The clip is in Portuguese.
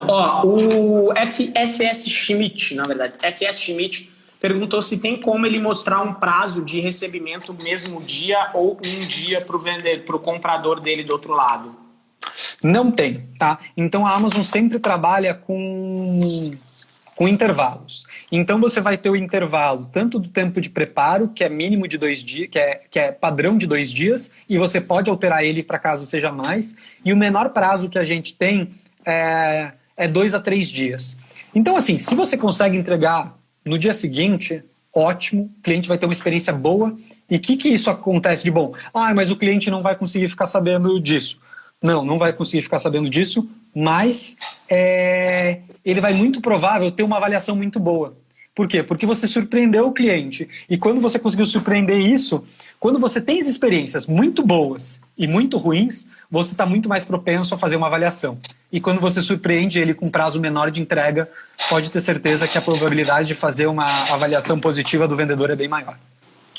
Ó, o FSS Schmidt, na verdade, FS Schmidt perguntou se tem como ele mostrar um prazo de recebimento mesmo dia ou um dia para o vender, para o comprador dele do outro lado. Não tem, tá? Então a Amazon sempre trabalha com com intervalos. Então você vai ter o intervalo tanto do tempo de preparo, que é mínimo de dois dias, que é, que é padrão de dois dias, e você pode alterar ele para caso seja mais, e o menor prazo que a gente tem é, é dois a três dias. Então assim, se você consegue entregar no dia seguinte, ótimo, o cliente vai ter uma experiência boa, e o que, que isso acontece de bom? Ah, mas o cliente não vai conseguir ficar sabendo disso. Não, não vai conseguir ficar sabendo disso, mas é, ele vai muito provável ter uma avaliação muito boa. Por quê? Porque você surpreendeu o cliente. E quando você conseguiu surpreender isso, quando você tem as experiências muito boas e muito ruins, você está muito mais propenso a fazer uma avaliação. E quando você surpreende ele com prazo menor de entrega, pode ter certeza que a probabilidade de fazer uma avaliação positiva do vendedor é bem maior.